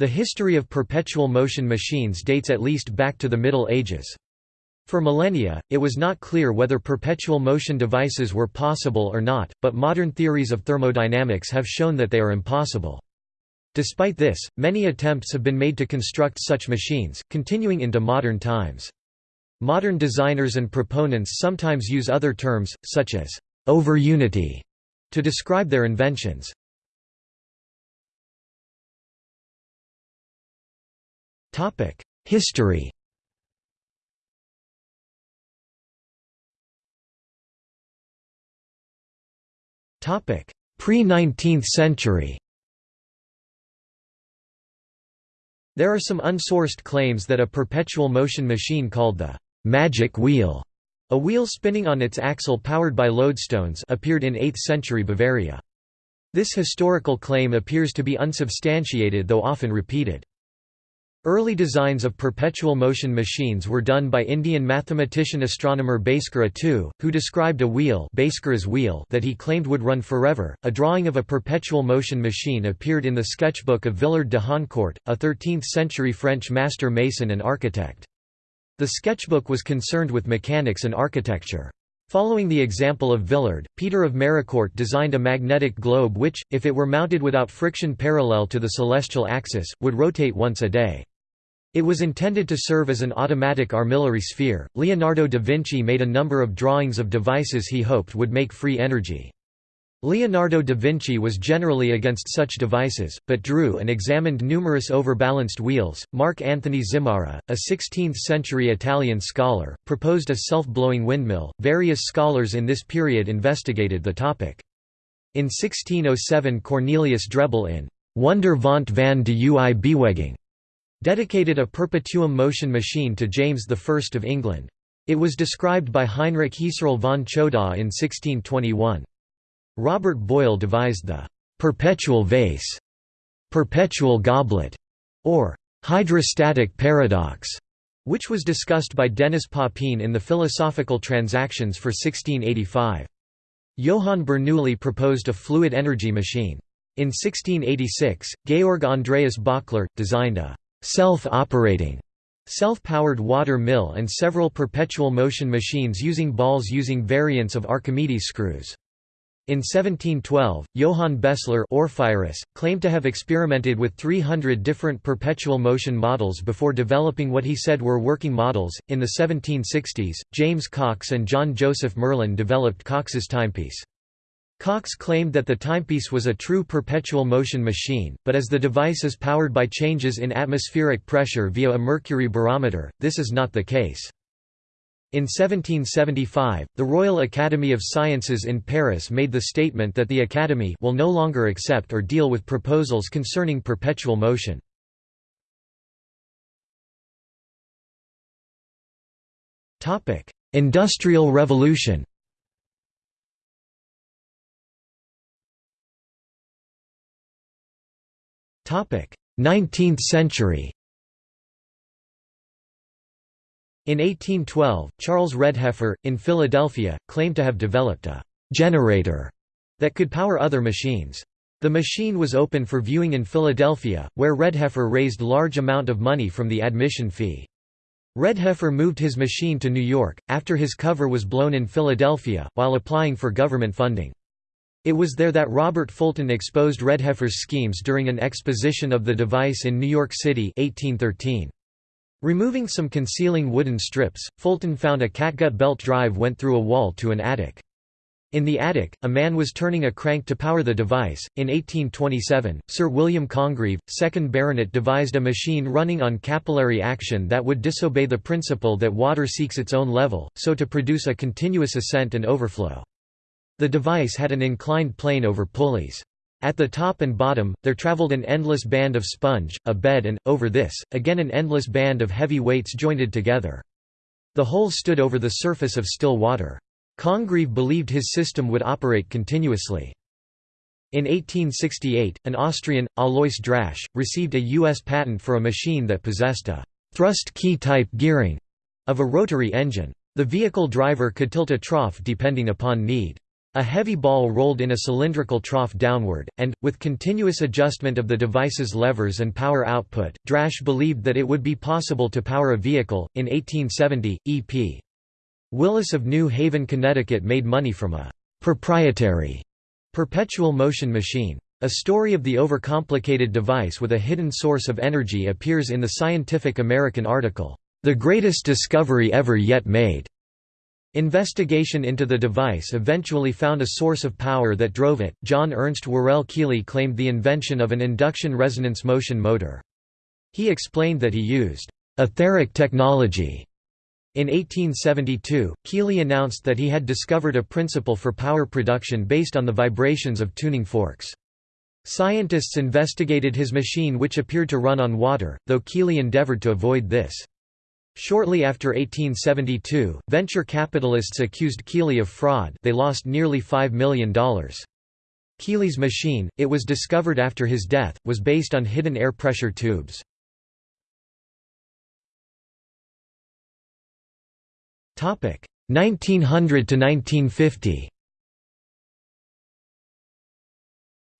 The history of perpetual motion machines dates at least back to the Middle Ages. For millennia, it was not clear whether perpetual motion devices were possible or not, but modern theories of thermodynamics have shown that they are impossible. Despite this, many attempts have been made to construct such machines, continuing into modern times. Modern designers and proponents sometimes use other terms, such as over-unity, to describe their inventions. History Pre-19th century There are some unsourced claims that a perpetual motion machine called the «magic wheel», a wheel spinning on its axle powered by lodestones appeared in 8th century Bavaria. This historical claim appears to be unsubstantiated though often repeated. Early designs of perpetual motion machines were done by Indian mathematician astronomer Bhaskara II, who described a wheel, wheel that he claimed would run forever. A drawing of a perpetual motion machine appeared in the sketchbook of Villard de Honnecourt, a 13th-century French master mason and architect. The sketchbook was concerned with mechanics and architecture. Following the example of Villard, Peter of Maricourt designed a magnetic globe which, if it were mounted without friction parallel to the celestial axis, would rotate once a day. It was intended to serve as an automatic armillary sphere. Leonardo da Vinci made a number of drawings of devices he hoped would make free energy. Leonardo da Vinci was generally against such devices, but drew and examined numerous overbalanced wheels. Marc Anthony Zimara, a 16th century Italian scholar, proposed a self blowing windmill. Various scholars in this period investigated the topic. In 1607, Cornelius Drebbel in Wonder van de Ui Beweging dedicated a perpetuum motion machine to James I of England. It was described by Heinrich Hieserl von Chodaw in 1621. Robert Boyle devised the «perpetual vase», «perpetual goblet» or «hydrostatic paradox», which was discussed by Denis Papin in the Philosophical Transactions for 1685. Johann Bernoulli proposed a fluid energy machine. In 1686, Georg Andreas Böckler, designed a self-operating self-powered water mill and several perpetual motion machines using balls using variants of Archimedes screws. In 1712, Johann Bessler Orffyreus, claimed to have experimented with 300 different perpetual motion models before developing what he said were working models. In the 1760s, James Cox and John Joseph Merlin developed Cox's timepiece. Cox claimed that the timepiece was a true perpetual motion machine, but as the device is powered by changes in atmospheric pressure via a mercury barometer, this is not the case. In 1775, the Royal Academy of Sciences in Paris made the statement that the Academy will no longer accept or deal with proposals concerning perpetual motion. Industrial Revolution 19th century In 1812, Charles Redheffer, in Philadelphia, claimed to have developed a «generator» that could power other machines. The machine was open for viewing in Philadelphia, where Redheffer raised large amount of money from the admission fee. Redheffer moved his machine to New York, after his cover was blown in Philadelphia, while applying for government funding. It was there that Robert Fulton exposed Redheffer's schemes during an exposition of the device in New York City 1813. Removing some concealing wooden strips, Fulton found a catgut belt drive went through a wall to an attic. In the attic, a man was turning a crank to power the device. In 1827, Sir William Congreve, 2nd Baronet, devised a machine running on capillary action that would disobey the principle that water seeks its own level, so to produce a continuous ascent and overflow. The device had an inclined plane over pulleys. At the top and bottom, there traveled an endless band of sponge, a bed and, over this, again an endless band of heavy weights jointed together. The whole stood over the surface of still water. Congreve believed his system would operate continuously. In 1868, an Austrian, Alois Drasch, received a U.S. patent for a machine that possessed a «thrust key-type gearing» of a rotary engine. The vehicle driver could tilt a trough depending upon need. A heavy ball rolled in a cylindrical trough downward, and, with continuous adjustment of the device's levers and power output, Drasch believed that it would be possible to power a vehicle. In 1870, E.P. Willis of New Haven, Connecticut made money from a proprietary perpetual motion machine. A story of the overcomplicated device with a hidden source of energy appears in the Scientific American article, "'The Greatest Discovery Ever Yet Made' Investigation into the device eventually found a source of power that drove it. John Ernst Worrell Keely claimed the invention of an induction resonance motion motor. He explained that he used etheric technology. In 1872, Keely announced that he had discovered a principle for power production based on the vibrations of tuning forks. Scientists investigated his machine which appeared to run on water, though Keely endeavored to avoid this. Shortly after 1872, venture capitalists accused Keely of fraud they lost nearly $5 million. Keely's machine, it was discovered after his death, was based on hidden air pressure tubes. Topic 1900 to 1950.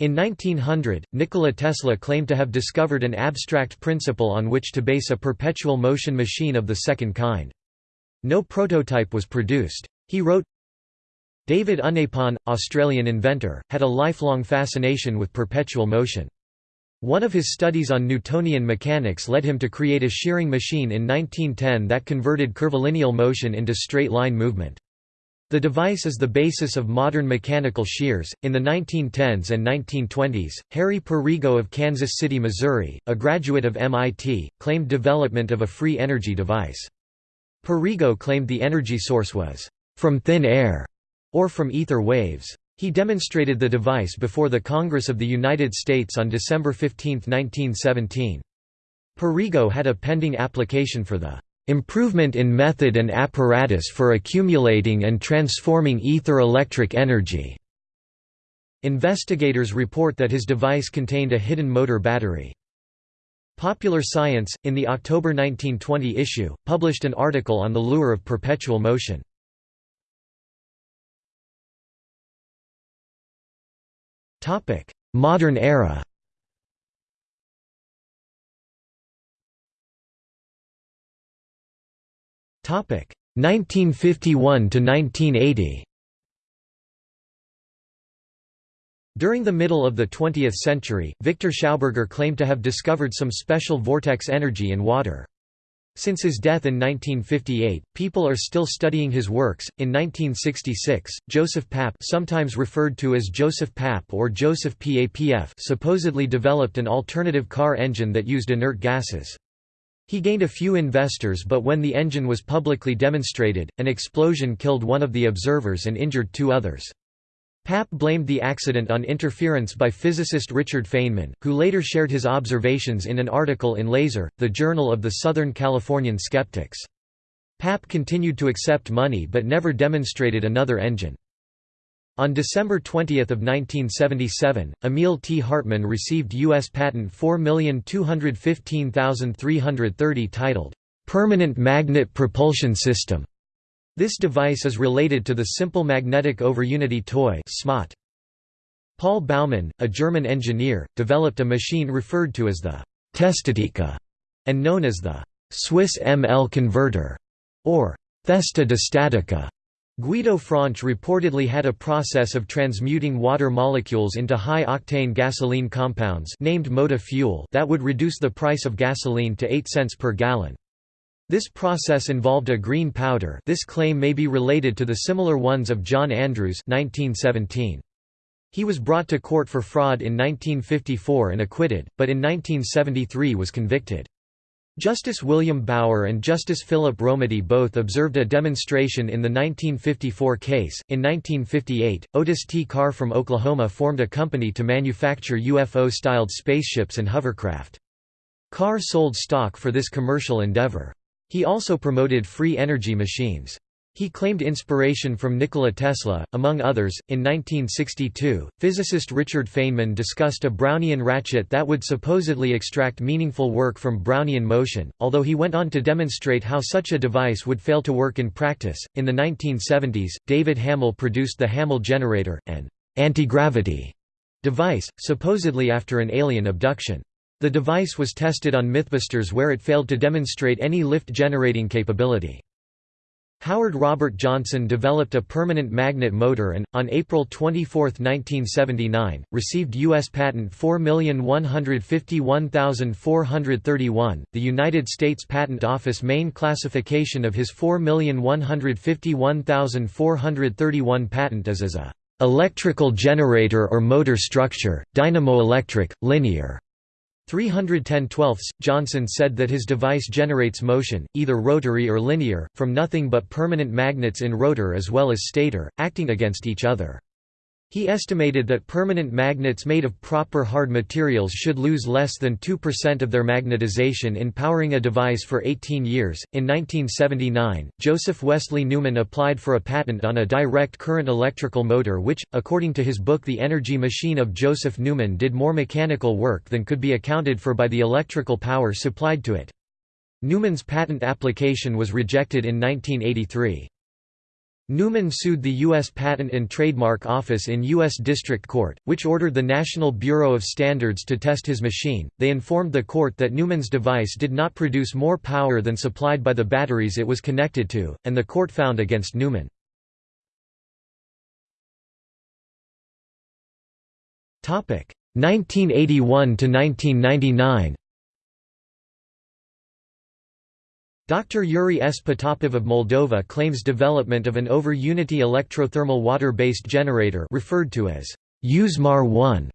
In 1900, Nikola Tesla claimed to have discovered an abstract principle on which to base a perpetual motion machine of the second kind. No prototype was produced. He wrote, David Unaipon, Australian inventor, had a lifelong fascination with perpetual motion. One of his studies on Newtonian mechanics led him to create a shearing machine in 1910 that converted curvilineal motion into straight-line movement. The device is the basis of modern mechanical shears. In the 1910s and 1920s, Harry Perrigo of Kansas City, Missouri, a graduate of MIT, claimed development of a free energy device. Perrigo claimed the energy source was from thin air or from ether waves. He demonstrated the device before the Congress of the United States on December 15, 1917. Perrigo had a pending application for the Improvement in method and apparatus for accumulating and transforming ether electric energy. Investigators report that his device contained a hidden motor battery. Popular Science, in the October 1920 issue, published an article on the lure of perpetual motion. Modern era 1951 to 1980. During the middle of the 20th century, Victor Schauberger claimed to have discovered some special vortex energy in water. Since his death in 1958, people are still studying his works. In 1966, Joseph Papp, sometimes referred to as Joseph Papp or Joseph PAPF, supposedly developed an alternative car engine that used inert gases. He gained a few investors but when the engine was publicly demonstrated, an explosion killed one of the observers and injured two others. Papp blamed the accident on interference by physicist Richard Feynman, who later shared his observations in an article in Laser, the Journal of the Southern Californian Skeptics. Papp continued to accept money but never demonstrated another engine. On December 20, 1977, Emil T. Hartmann received U.S. Patent 4215330 titled, "'Permanent Magnet Propulsion System". This device is related to the Simple Magnetic Over Unity Toy Paul Baumann, a German engineer, developed a machine referred to as the Testatika and known as the Swiss ML converter, or Thesta-Distatica. Guido Franch reportedly had a process of transmuting water molecules into high-octane gasoline compounds named Mota fuel that would reduce the price of gasoline to 8 cents per gallon. This process involved a green powder this claim may be related to the similar ones of John Andrews 1917. He was brought to court for fraud in 1954 and acquitted, but in 1973 was convicted. Justice William Bauer and Justice Philip Romiti both observed a demonstration in the 1954 case. In 1958, Otis T. Carr from Oklahoma formed a company to manufacture UFO styled spaceships and hovercraft. Carr sold stock for this commercial endeavor. He also promoted free energy machines. He claimed inspiration from Nikola Tesla, among others. In 1962, physicist Richard Feynman discussed a Brownian ratchet that would supposedly extract meaningful work from Brownian motion, although he went on to demonstrate how such a device would fail to work in practice. In the 1970s, David Hamel produced the Hamel generator, an anti-gravity device, supposedly after an alien abduction. The device was tested on Mythbusters where it failed to demonstrate any lift generating capability. Howard Robert Johnson developed a permanent magnet motor and, on April 24, 1979, received U.S. Patent 4151431, the United States Patent Office main classification of his 4151431 patent is as a "...electrical generator or motor structure, dynamoelectric, linear." 310 12 Johnson said that his device generates motion, either rotary or linear, from nothing but permanent magnets in rotor as well as stator, acting against each other. He estimated that permanent magnets made of proper hard materials should lose less than 2% of their magnetization in powering a device for 18 years. In 1979, Joseph Wesley Newman applied for a patent on a direct current electrical motor which, according to his book The Energy Machine of Joseph Newman did more mechanical work than could be accounted for by the electrical power supplied to it. Newman's patent application was rejected in 1983. Newman sued the U.S. Patent and Trademark Office in U.S. District Court, which ordered the National Bureau of Standards to test his machine. They informed the court that Newman's device did not produce more power than supplied by the batteries it was connected to, and the court found against Newman. Topic 1981 to 1999. Dr. Yuri S. Potapov of Moldova claims development of an over-unity electrothermal water-based generator referred to as YUSMAR-1.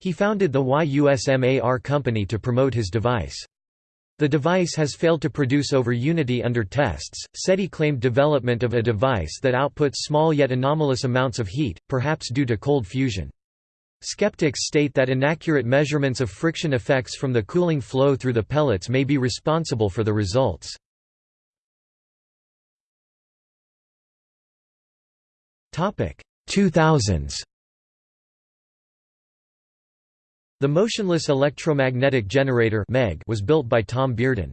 He founded the YUSMAR company to promote his device. The device has failed to produce over unity under tests. SETI claimed development of a device that outputs small yet anomalous amounts of heat, perhaps due to cold fusion. Skeptics state that inaccurate measurements of friction effects from the cooling flow through the pellets may be responsible for the results. Topic 2000s. The motionless electromagnetic generator (MEG) was built by Tom Bearden.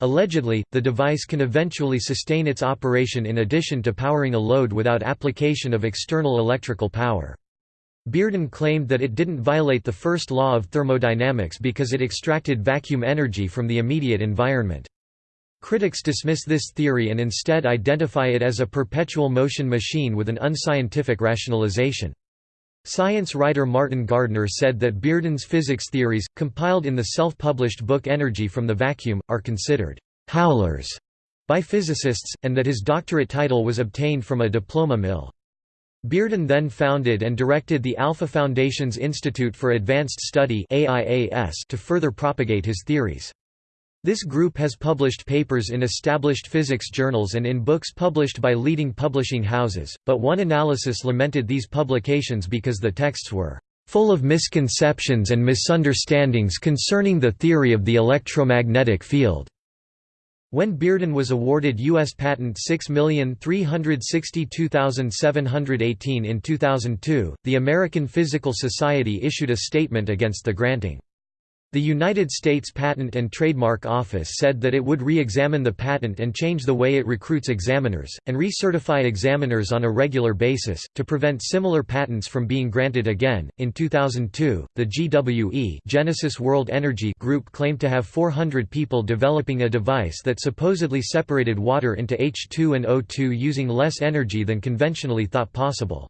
Allegedly, the device can eventually sustain its operation in addition to powering a load without application of external electrical power. Bearden claimed that it didn't violate the first law of thermodynamics because it extracted vacuum energy from the immediate environment. Critics dismiss this theory and instead identify it as a perpetual motion machine with an unscientific rationalization. Science writer Martin Gardner said that Bearden's physics theories, compiled in the self-published book Energy from the Vacuum, are considered «howlers» by physicists, and that his doctorate title was obtained from a diploma mill. Bearden then founded and directed the Alpha Foundation's Institute for Advanced Study to further propagate his theories. This group has published papers in established physics journals and in books published by leading publishing houses, but one analysis lamented these publications because the texts were full of misconceptions and misunderstandings concerning the theory of the electromagnetic field. When Bearden was awarded U.S. Patent 6362718 in 2002, the American Physical Society issued a statement against the granting. The United States Patent and Trademark Office said that it would re-examine the patent and change the way it recruits examiners, and recertify examiners on a regular basis, to prevent similar patents from being granted again. In 2002, the GWE Genesis World Energy Group claimed to have 400 people developing a device that supposedly separated water into H2 and O2 using less energy than conventionally thought possible.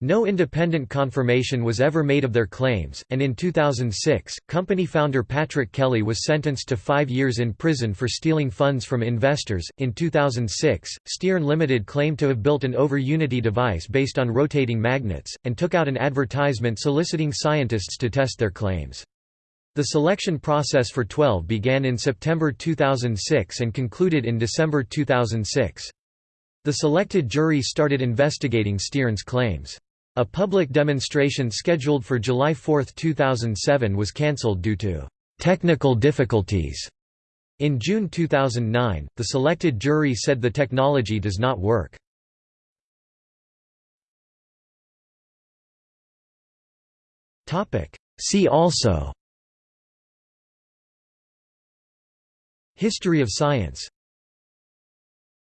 No independent confirmation was ever made of their claims, and in 2006, company founder Patrick Kelly was sentenced to five years in prison for stealing funds from investors. In 2006, Steorn Limited claimed to have built an over-unity device based on rotating magnets, and took out an advertisement soliciting scientists to test their claims. The selection process for 12 began in September 2006 and concluded in December 2006. The selected jury started investigating Steorn's claims. A public demonstration scheduled for July 4, 2007 was cancelled due to technical difficulties. In June 2009, the selected jury said the technology does not work. See also History of science